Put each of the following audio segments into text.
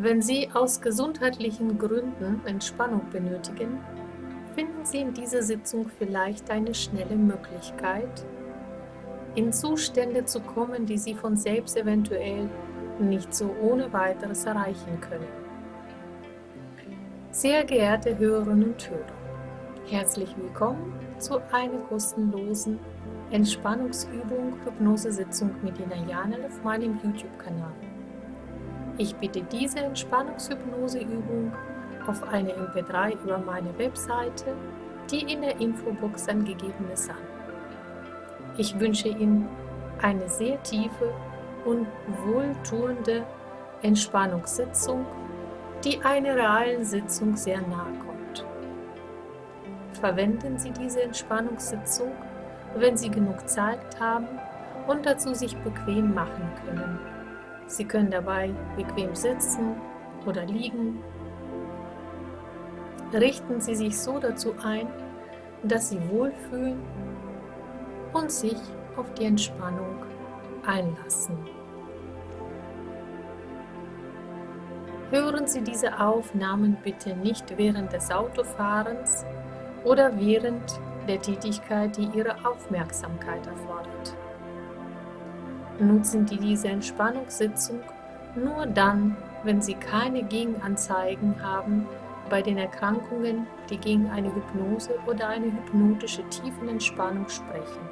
Wenn Sie aus gesundheitlichen Gründen Entspannung benötigen, finden Sie in dieser Sitzung vielleicht eine schnelle Möglichkeit, in Zustände zu kommen, die Sie von selbst eventuell nicht so ohne weiteres erreichen können. Sehr geehrte Hörerinnen und Hörer, herzlich willkommen zu einer kostenlosen Entspannungsübung Hypnosesitzung mit Ina Janel auf meinem YouTube-Kanal. Ich biete diese Entspannungshypnoseübung auf eine MP3 über meine Webseite, die in der Infobox angegeben ist, an. Ich wünsche Ihnen eine sehr tiefe und wohltuende Entspannungssitzung, die einer realen Sitzung sehr nahe kommt. Verwenden Sie diese Entspannungssitzung, wenn Sie genug Zeit haben und dazu sich bequem machen können. Sie können dabei bequem sitzen oder liegen. Richten Sie sich so dazu ein, dass Sie wohlfühlen und sich auf die Entspannung einlassen. Hören Sie diese Aufnahmen bitte nicht während des Autofahrens oder während der Tätigkeit, die Ihre Aufmerksamkeit erfordert. Nutzen Sie diese Entspannungssitzung nur dann, wenn Sie keine Gegenanzeigen haben bei den Erkrankungen, die gegen eine Hypnose oder eine hypnotische Tiefenentspannung sprechen.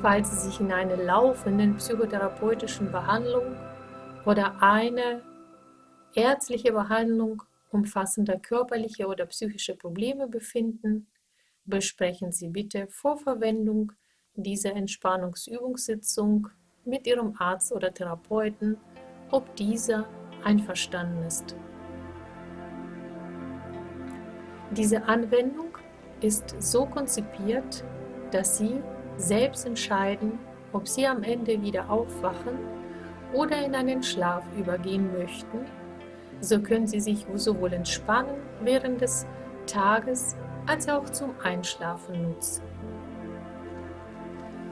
Falls Sie sich in einer laufenden psychotherapeutischen Behandlung oder eine ärztliche Behandlung umfassender körperliche oder psychische Probleme befinden, besprechen Sie bitte vor Verwendung dieser Entspannungsübungssitzung mit Ihrem Arzt oder Therapeuten, ob dieser einverstanden ist. Diese Anwendung ist so konzipiert, dass Sie selbst entscheiden, ob Sie am Ende wieder aufwachen oder in einen Schlaf übergehen möchten. So können Sie sich sowohl entspannen während des Tages als auch zum Einschlafen nutzen.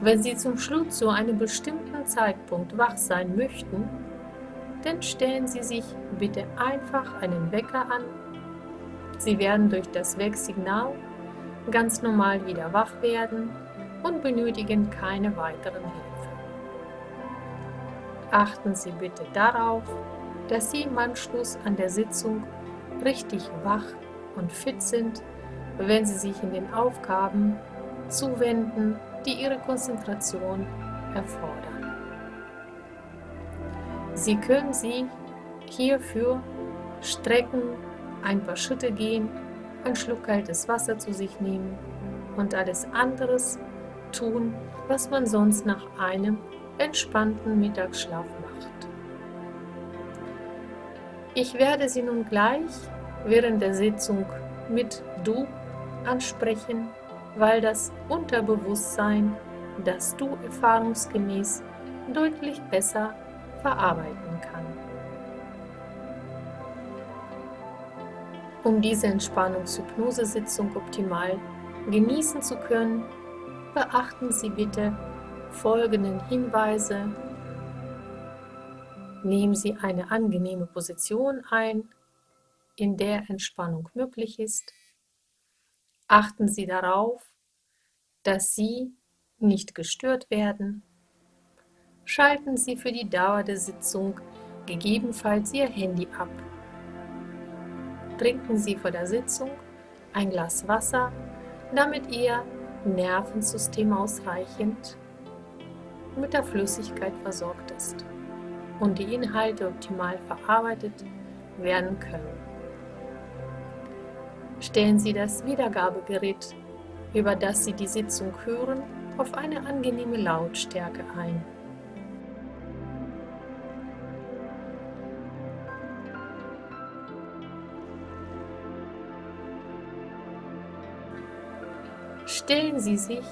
Wenn Sie zum Schluss zu einem bestimmten Zeitpunkt wach sein möchten, dann stellen Sie sich bitte einfach einen Wecker an. Sie werden durch das Wecksignal ganz normal wieder wach werden und benötigen keine weiteren Hilfe. Achten Sie bitte darauf, dass Sie im Anschluss an der Sitzung richtig wach und fit sind wenn Sie sich in den Aufgaben zuwenden, die Ihre Konzentration erfordern. Sie können sie hierfür strecken, ein paar Schritte gehen, einen Schluck kaltes Wasser zu sich nehmen und alles anderes tun, was man sonst nach einem entspannten Mittagsschlaf macht. Ich werde Sie nun gleich während der Sitzung mit Du ansprechen, weil das Unterbewusstsein, das du erfahrungsgemäß deutlich besser verarbeiten kann. Um diese Entspannungshypnosesitzung optimal genießen zu können, beachten Sie bitte folgenden Hinweise. Nehmen Sie eine angenehme Position ein, in der Entspannung möglich ist. Achten Sie darauf, dass Sie nicht gestört werden. Schalten Sie für die Dauer der Sitzung gegebenenfalls Ihr Handy ab. Trinken Sie vor der Sitzung ein Glas Wasser, damit Ihr Nervensystem ausreichend mit der Flüssigkeit versorgt ist und die Inhalte optimal verarbeitet werden können stellen Sie das Wiedergabegerät, über das Sie die Sitzung hören, auf eine angenehme Lautstärke ein. Stellen Sie sich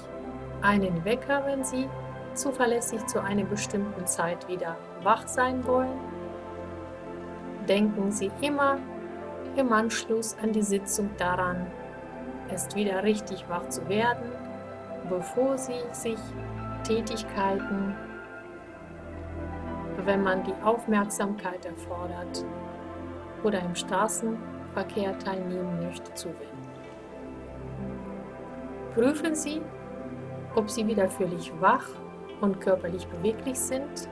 einen Wecker, wenn Sie zuverlässig zu einer bestimmten Zeit wieder wach sein wollen. Denken Sie immer im Anschluss an die Sitzung daran, erst wieder richtig wach zu werden, bevor Sie sich Tätigkeiten wenn man die Aufmerksamkeit erfordert oder im Straßenverkehr teilnehmen möchte, zuwenden. Prüfen Sie, ob Sie wieder völlig wach und körperlich beweglich sind.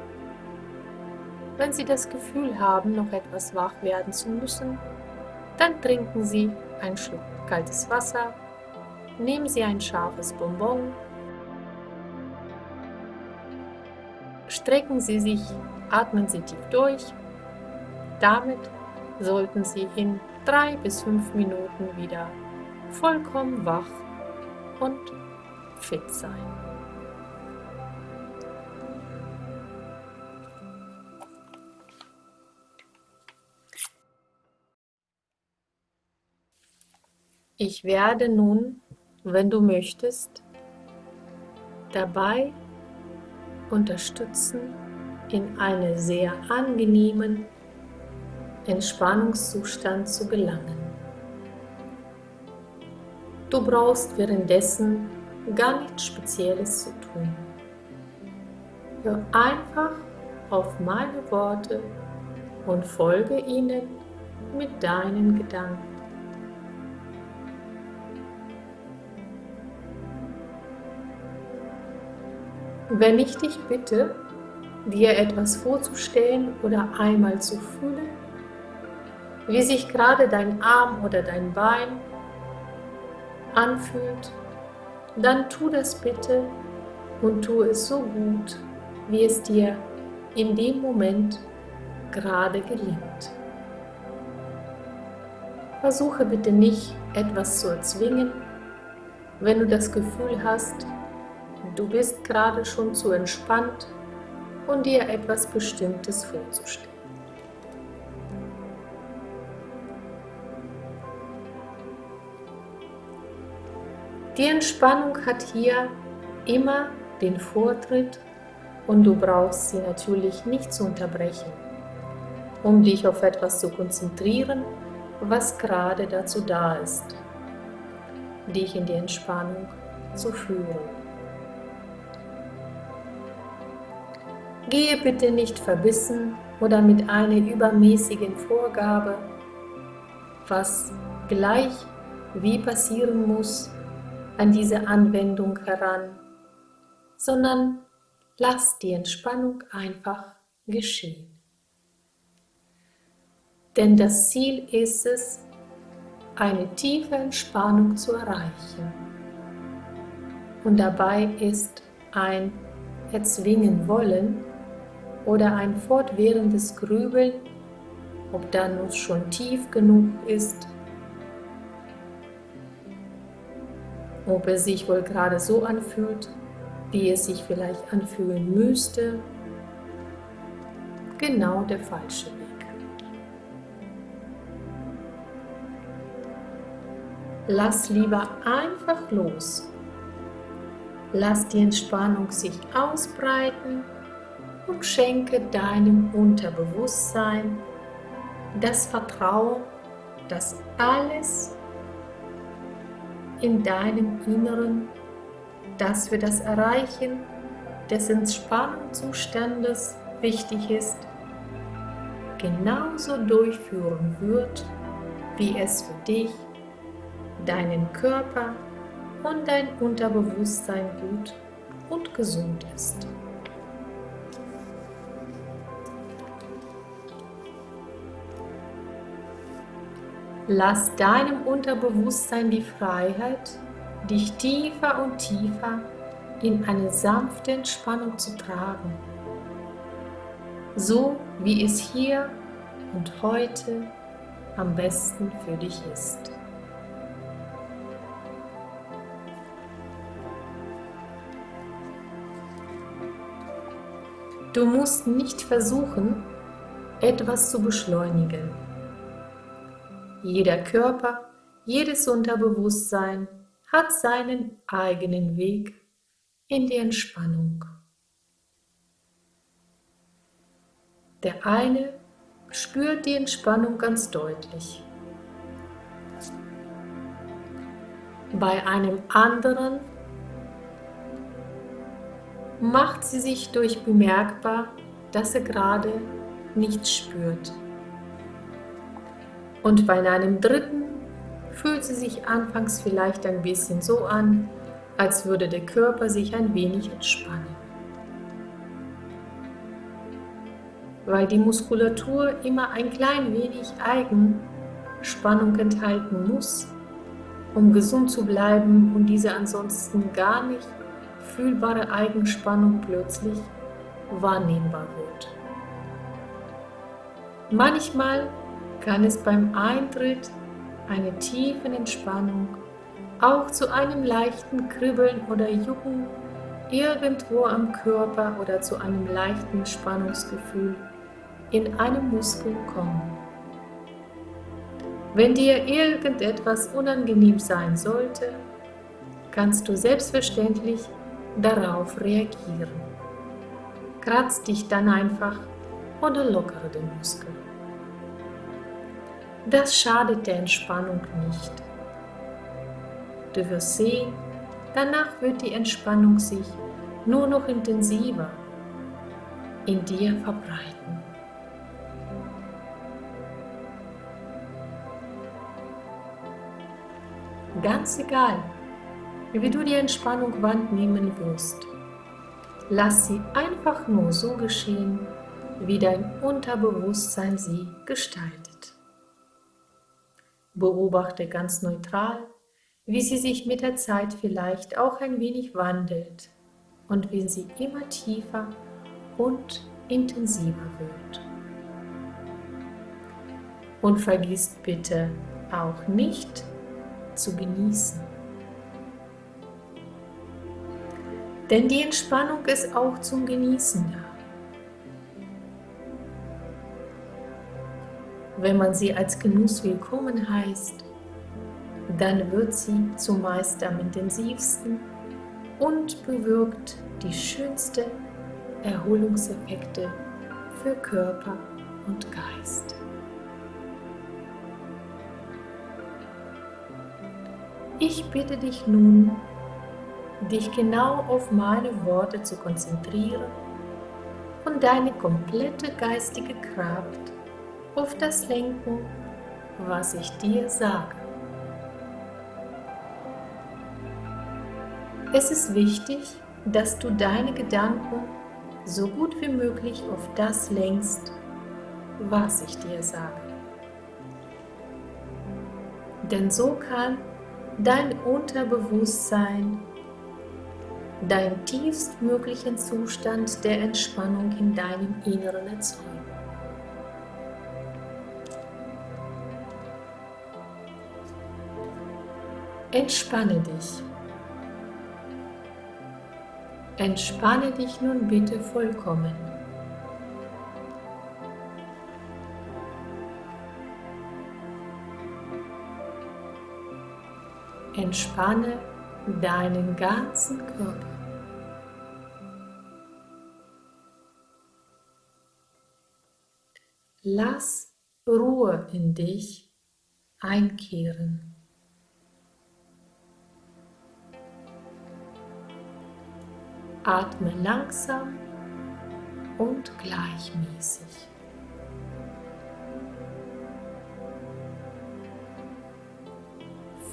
Wenn Sie das Gefühl haben, noch etwas wach werden zu müssen, dann trinken Sie einen Schluck kaltes Wasser, nehmen Sie ein scharfes Bonbon, strecken Sie sich, atmen Sie tief durch. Damit sollten Sie in drei bis fünf Minuten wieder vollkommen wach und fit sein. Ich werde nun, wenn du möchtest, dabei unterstützen, in einen sehr angenehmen Entspannungszustand zu gelangen. Du brauchst währenddessen gar nichts Spezielles zu tun. Hör einfach auf meine Worte und folge ihnen mit deinen Gedanken. Wenn ich dich bitte, dir etwas vorzustellen oder einmal zu fühlen, wie sich gerade dein Arm oder dein Bein anfühlt, dann tu das bitte und tu es so gut, wie es dir in dem Moment gerade gelingt. Versuche bitte nicht, etwas zu erzwingen, wenn du das Gefühl hast, du bist gerade schon zu entspannt und dir etwas Bestimmtes vorzustellen. Die Entspannung hat hier immer den Vortritt und du brauchst sie natürlich nicht zu unterbrechen, um dich auf etwas zu konzentrieren, was gerade dazu da ist, dich in die Entspannung zu führen. Gehe bitte nicht verbissen oder mit einer übermäßigen Vorgabe, was gleich wie passieren muss, an diese Anwendung heran, sondern lass die Entspannung einfach geschehen. Denn das Ziel ist es, eine tiefe Entspannung zu erreichen. Und dabei ist ein Erzwingen wollen oder ein fortwährendes Grübeln, ob da nun schon tief genug ist, ob es sich wohl gerade so anfühlt, wie es sich vielleicht anfühlen müsste, genau der falsche Weg. Lass lieber einfach los. Lass die Entspannung sich ausbreiten und schenke deinem Unterbewusstsein das Vertrauen, dass alles in deinem Inneren, das für das Erreichen des Entspannungszustandes wichtig ist, genauso durchführen wird, wie es für dich, deinen Körper und dein Unterbewusstsein gut und gesund ist. Lass deinem Unterbewusstsein die Freiheit, dich tiefer und tiefer in eine sanfte Entspannung zu tragen, so wie es hier und heute am besten für dich ist. Du musst nicht versuchen, etwas zu beschleunigen jeder Körper, jedes Unterbewusstsein hat seinen eigenen Weg in die Entspannung. Der eine spürt die Entspannung ganz deutlich. Bei einem anderen macht sie sich durch bemerkbar, dass er gerade nichts spürt. Und bei einem dritten fühlt sie sich anfangs vielleicht ein bisschen so an, als würde der Körper sich ein wenig entspannen. Weil die Muskulatur immer ein klein wenig Eigenspannung enthalten muss, um gesund zu bleiben und diese ansonsten gar nicht fühlbare Eigenspannung plötzlich wahrnehmbar wird. Manchmal kann es beim Eintritt einer tiefen Entspannung auch zu einem leichten Kribbeln oder Jucken irgendwo am Körper oder zu einem leichten Spannungsgefühl in einem Muskel kommen. Wenn dir irgendetwas unangenehm sein sollte, kannst du selbstverständlich darauf reagieren. Kratz dich dann einfach oder lockere den Muskel. Das schadet der Entspannung nicht. Du wirst sehen, danach wird die Entspannung sich nur noch intensiver in dir verbreiten. Ganz egal, wie du die Entspannung wahrnehmen wirst, lass sie einfach nur so geschehen, wie dein Unterbewusstsein sie gestaltet. Beobachte ganz neutral, wie sie sich mit der Zeit vielleicht auch ein wenig wandelt und wie sie immer tiefer und intensiver wird. Und vergiss bitte auch nicht zu genießen. Denn die Entspannung ist auch zum Genießen da. Wenn man sie als Genuss willkommen heißt, dann wird sie zumeist am intensivsten und bewirkt die schönsten Erholungseffekte für Körper und Geist. Ich bitte dich nun, dich genau auf meine Worte zu konzentrieren und deine komplette geistige Kraft auf das lenken, was ich dir sage. Es ist wichtig, dass du deine Gedanken so gut wie möglich auf das lenkst, was ich dir sage. Denn so kann dein Unterbewusstsein deinen tiefstmöglichen Zustand der Entspannung in deinem Inneren erzeugen. Entspanne dich. Entspanne dich nun bitte vollkommen. Entspanne deinen ganzen Körper. Lass Ruhe in dich einkehren. Atme langsam und gleichmäßig.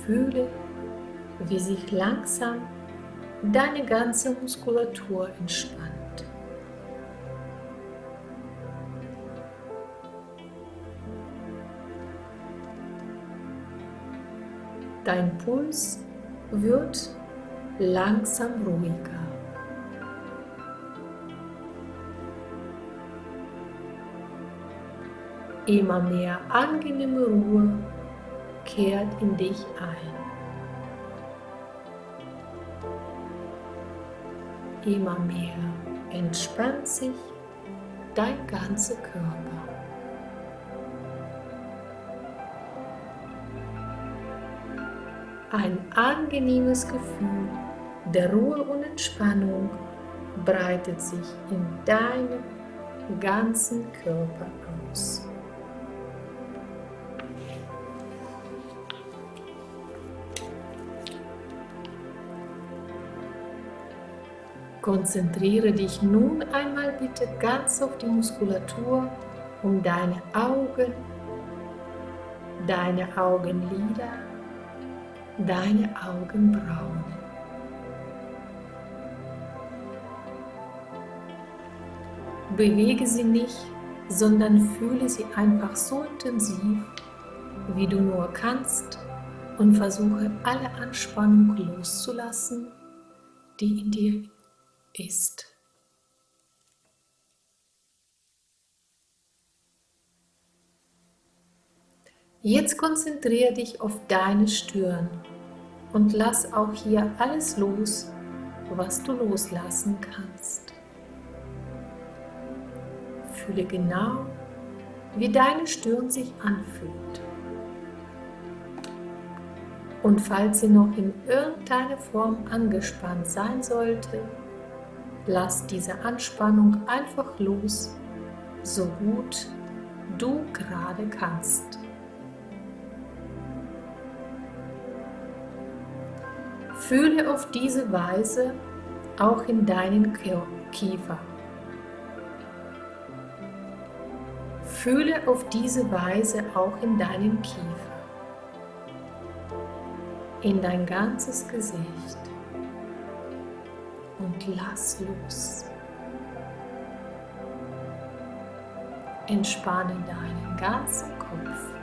Fühle, wie sich langsam deine ganze Muskulatur entspannt. Dein Puls wird langsam ruhiger. Immer mehr angenehme Ruhe kehrt in dich ein. Immer mehr entspannt sich dein ganzer Körper. Ein angenehmes Gefühl der Ruhe und Entspannung breitet sich in deinem ganzen Körper aus. Konzentriere dich nun einmal bitte ganz auf die Muskulatur um deine Augen, deine Augenlider, deine Augenbrauen. Bewege sie nicht, sondern fühle sie einfach so intensiv, wie du nur kannst und versuche alle Anspannung loszulassen, die in dir ist. Jetzt konzentriere dich auf deine Stirn und lass auch hier alles los, was du loslassen kannst. Fühle genau, wie deine Stirn sich anfühlt. Und falls sie noch in irgendeiner Form angespannt sein sollte, lass diese Anspannung einfach los, so gut du gerade kannst. Fühle auf diese Weise auch in deinen Kiefer. Fühle auf diese Weise auch in deinen Kiefer, in dein ganzes Gesicht und lass los. Entspanne deinen ganzen Kopf.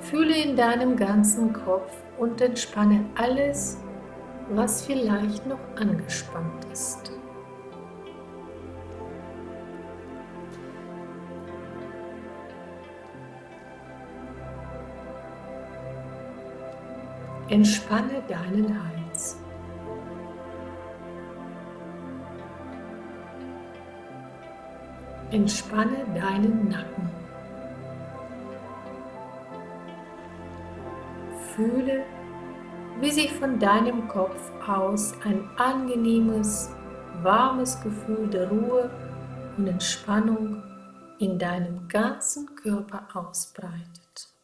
Fühle in deinem ganzen Kopf und entspanne alles, was vielleicht noch angespannt ist. Entspanne deinen Hals. Entspanne deinen Nacken. Fühle, wie sich von deinem Kopf aus ein angenehmes, warmes Gefühl der Ruhe und Entspannung in deinem ganzen Körper ausbreitet.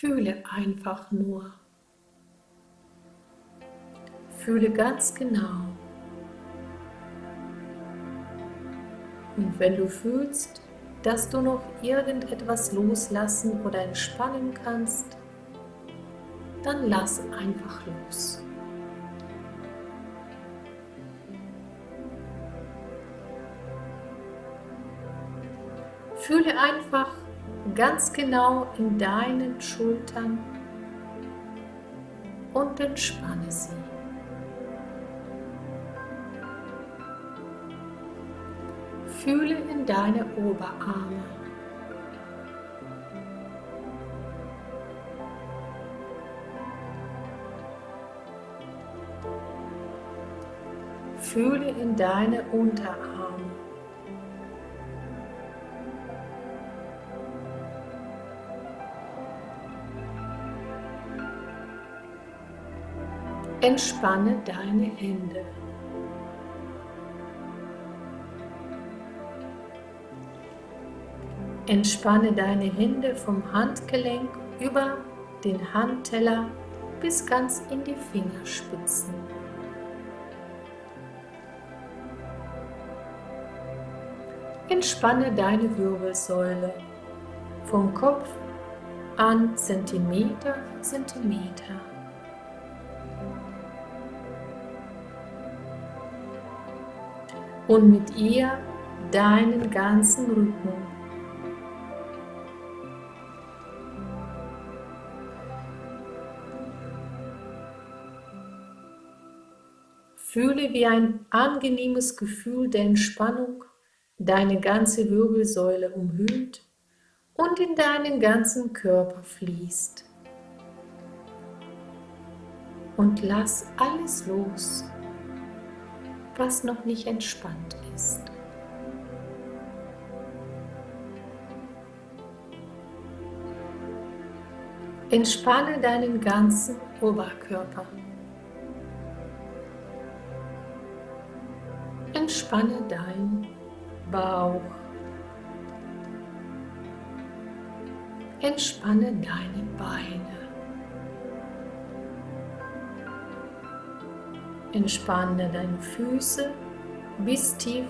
Fühle einfach nur. Fühle ganz genau. Und wenn du fühlst, dass du noch irgendetwas loslassen oder entspannen kannst, dann lass einfach los. Fühle einfach ganz genau in deinen Schultern und entspanne sie. Fühle in deine Oberarme. Fühle in deine Unterarme. Entspanne deine Hände. Entspanne deine Hände vom Handgelenk über den Handteller bis ganz in die Fingerspitzen. Entspanne deine Wirbelsäule vom Kopf an Zentimeter für Zentimeter. Und mit ihr deinen ganzen Rücken. Fühle, wie ein angenehmes Gefühl der Entspannung deine ganze Wirbelsäule umhüllt und in deinen ganzen Körper fließt. Und lass alles los, was noch nicht entspannt ist. Entspanne deinen ganzen Oberkörper. Entspanne dein Bauch. Entspanne deine Beine. Entspanne deine Füße bis tief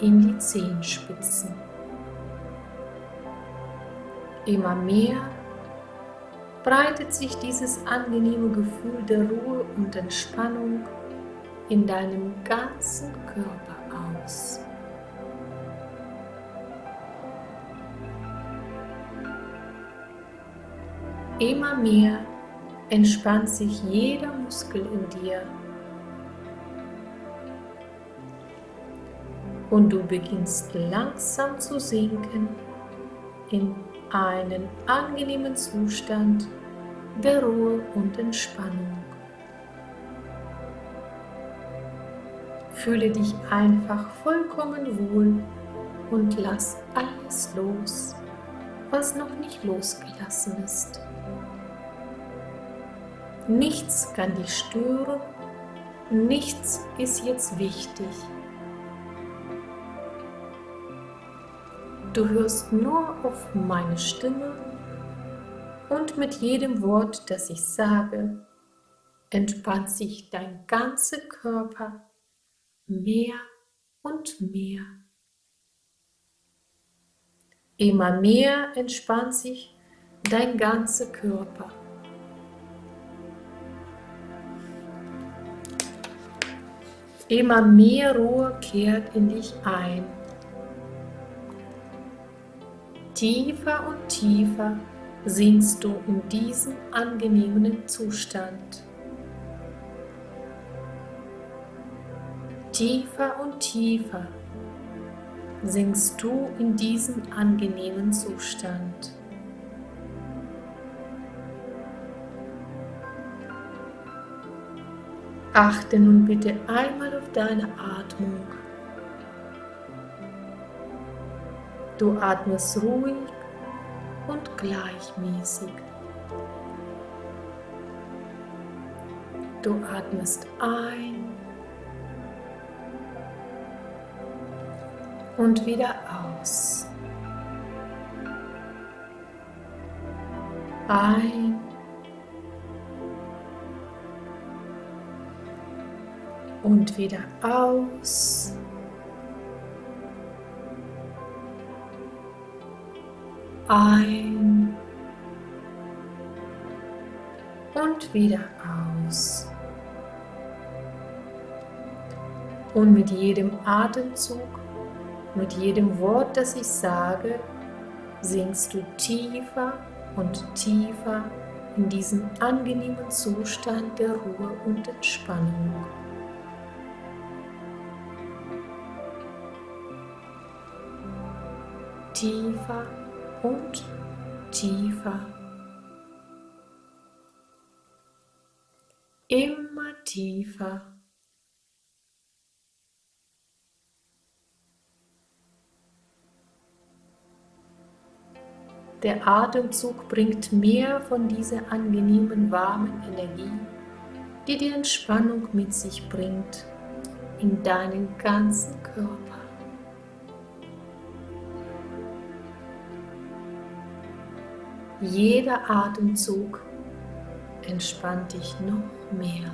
in die Zehenspitzen. Immer mehr breitet sich dieses angenehme Gefühl der Ruhe und Entspannung in deinem ganzen Körper aus. Immer mehr entspannt sich jeder Muskel in dir und du beginnst langsam zu sinken in einen angenehmen Zustand der Ruhe und Entspannung. Fühle dich einfach vollkommen wohl und lass alles los, was noch nicht losgelassen ist. Nichts kann dich stören, nichts ist jetzt wichtig. Du hörst nur auf meine Stimme und mit jedem Wort, das ich sage, entspannt sich dein ganzer Körper mehr und mehr. Immer mehr entspannt sich dein ganzer Körper. Immer mehr Ruhe kehrt in dich ein. Tiefer und tiefer sinkst du in diesen angenehmen Zustand. Tiefer und tiefer sinkst du in diesen angenehmen Zustand. Achte nun bitte einmal auf deine Atmung. Du atmest ruhig und gleichmäßig. Du atmest ein und wieder aus. Ein und wieder aus. Ein und wieder aus. Und mit jedem Atemzug mit jedem Wort, das ich sage, sinkst du tiefer und tiefer in diesen angenehmen Zustand der Ruhe und Entspannung. Tiefer und tiefer. Immer tiefer. Der Atemzug bringt mehr von dieser angenehmen warmen Energie, die die Entspannung mit sich bringt, in deinen ganzen Körper. Jeder Atemzug entspannt dich noch mehr.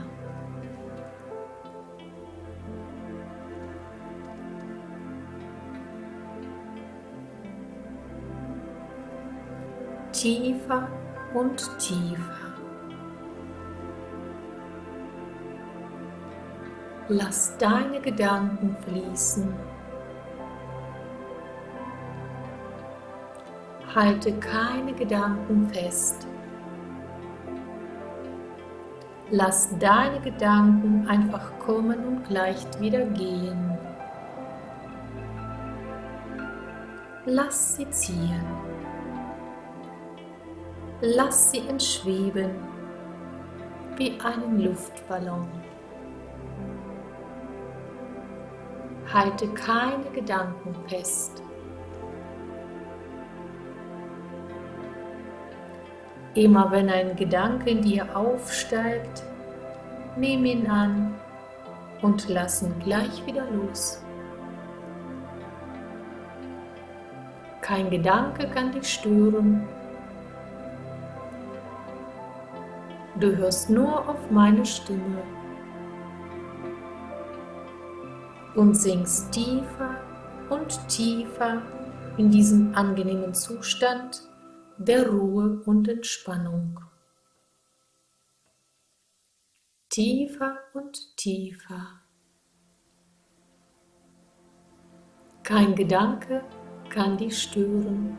tiefer und tiefer. Lass deine Gedanken fließen. Halte keine Gedanken fest. Lass deine Gedanken einfach kommen und leicht wieder gehen. Lass sie ziehen. Lass sie entschweben wie einen Luftballon. Halte keine Gedanken fest. Immer wenn ein Gedanke in dir aufsteigt, nimm ihn an und lass ihn gleich wieder los. Kein Gedanke kann dich stören. Du hörst nur auf meine Stimme und singst tiefer und tiefer in diesen angenehmen Zustand der Ruhe und Entspannung. Tiefer und tiefer. Kein Gedanke kann dich stören.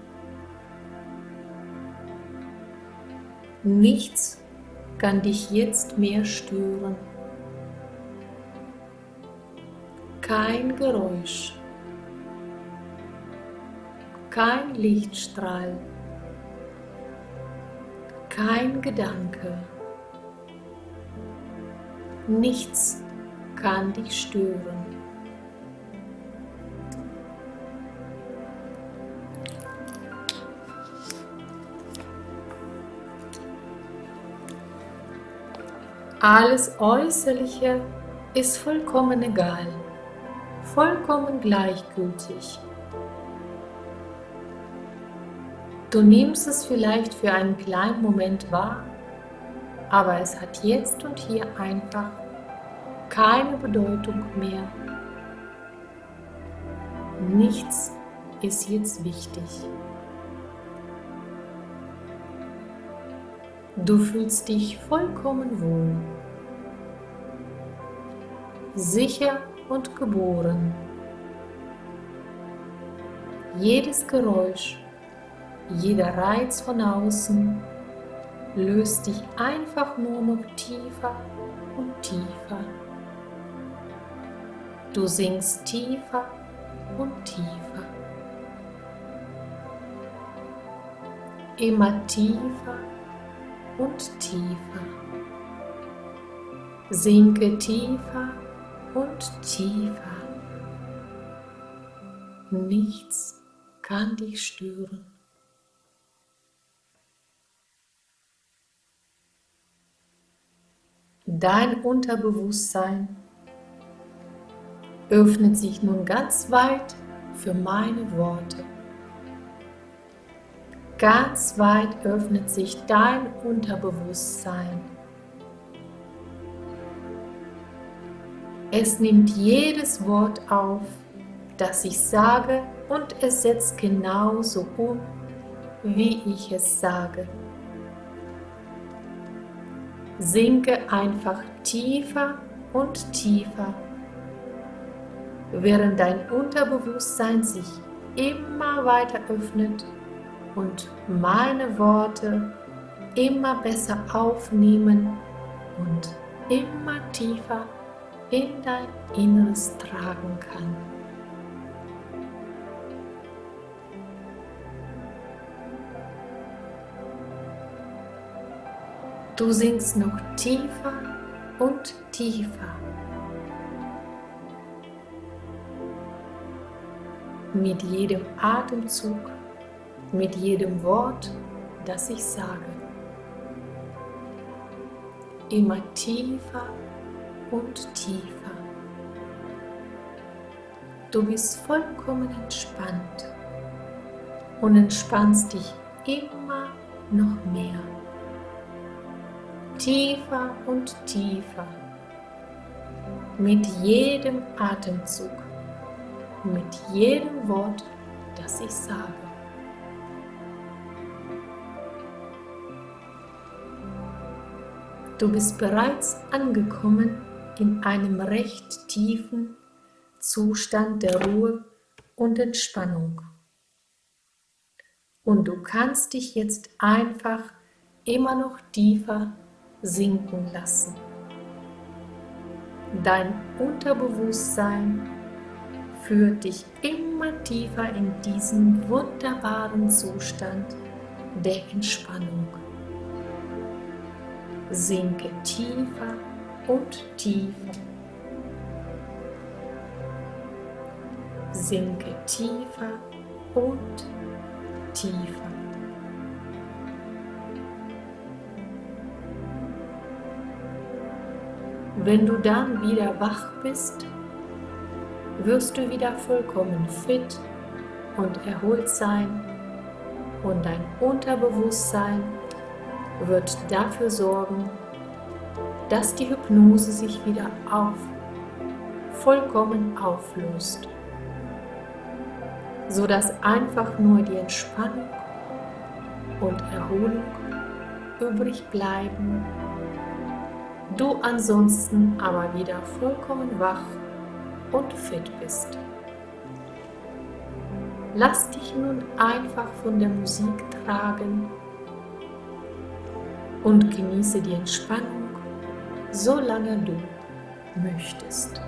Nichts kann dich jetzt mehr stören. Kein Geräusch, kein Lichtstrahl, kein Gedanke, nichts kann dich stören. Alles Äußerliche ist vollkommen egal, vollkommen gleichgültig. Du nimmst es vielleicht für einen kleinen Moment wahr, aber es hat jetzt und hier einfach keine Bedeutung mehr. Nichts ist jetzt wichtig. Du fühlst dich vollkommen wohl, sicher und geboren. Jedes Geräusch, jeder Reiz von außen löst dich einfach nur noch tiefer und tiefer. Du sinkst tiefer und tiefer. Immer tiefer und tiefer. Sinke tiefer und tiefer. Nichts kann dich stören. Dein Unterbewusstsein öffnet sich nun ganz weit für meine Worte. Ganz weit öffnet sich dein Unterbewusstsein. Es nimmt jedes Wort auf, das ich sage und es setzt genauso um, wie ich es sage. Sinke einfach tiefer und tiefer, während dein Unterbewusstsein sich immer weiter öffnet und meine Worte immer besser aufnehmen und immer tiefer in dein Inneres tragen kann. Du sinkst noch tiefer und tiefer. Mit jedem Atemzug mit jedem Wort, das ich sage. Immer tiefer und tiefer. Du bist vollkommen entspannt und entspannst dich immer noch mehr. Tiefer und tiefer. Mit jedem Atemzug, mit jedem Wort, das ich sage. Du bist bereits angekommen in einem recht tiefen Zustand der Ruhe und Entspannung. Und du kannst dich jetzt einfach immer noch tiefer sinken lassen. Dein Unterbewusstsein führt dich immer tiefer in diesen wunderbaren Zustand der Entspannung sinke tiefer und tiefer. Sinke tiefer und tiefer. Wenn du dann wieder wach bist, wirst du wieder vollkommen fit und erholt sein und dein Unterbewusstsein wird dafür sorgen, dass die Hypnose sich wieder auf, vollkommen auflöst, so dass einfach nur die Entspannung und Erholung übrig bleiben, du ansonsten aber wieder vollkommen wach und fit bist. Lass dich nun einfach von der Musik tragen und genieße die Entspannung, solange du möchtest.